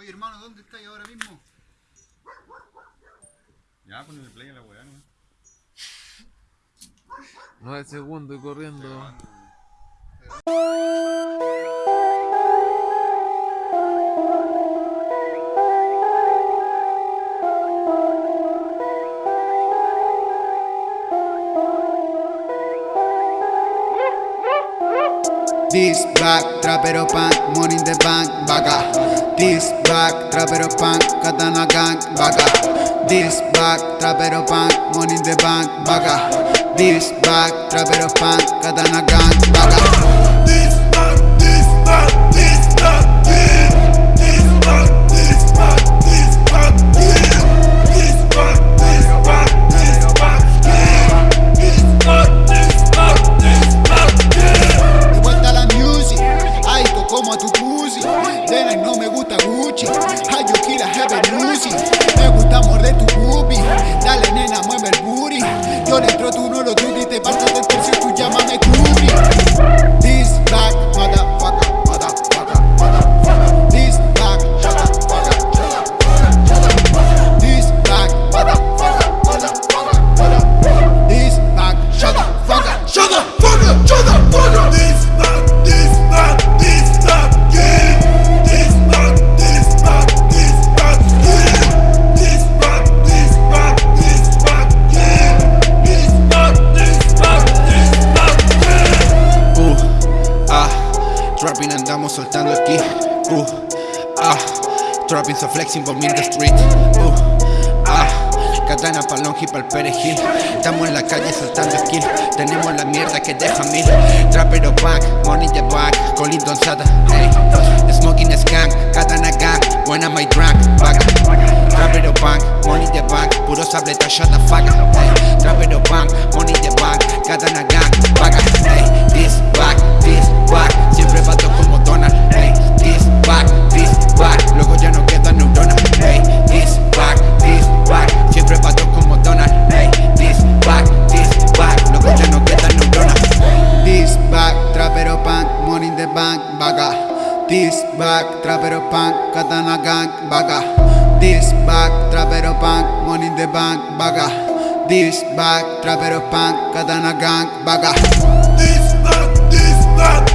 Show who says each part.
Speaker 1: Oye, hermano, ¿dónde estáis ahora mismo?
Speaker 2: Ya, ponle play a la weá, ¿no?
Speaker 3: 9 segundos y corriendo.
Speaker 1: This back, trapero punk, money in the bank, vaca. This back, trapero punk, katana gang, baga This back, trapero punk, money in the bank, baga This back, trapero punk, katana gang, vaca. Me gusta morder tu boobie, dale nena, mueve el booty. Yo le entro, tú no lo dudes, trapping andamos soltando aquí. Uh, ah, trapping so flexing por the street. Uh, ah, katana pa'l longi pa'l perejil. Estamos en la calle saltando skill. Tenemos la mierda que deja mil. Trapero back, money the back, Colin Sata. Hey, smoking skunk, katana gang, when am I drunk? Back. Trapero bank, money the bank, puro sableta, shut the fuck. Hey, trapero bank, money the bank, katana gang, vaga. Hey, back, this This back, trapero punk, katana gang, vaga. This back, trapero punk, money in the bank, vaga. This back, trapero punk, katana gang,
Speaker 4: back, this back, this back,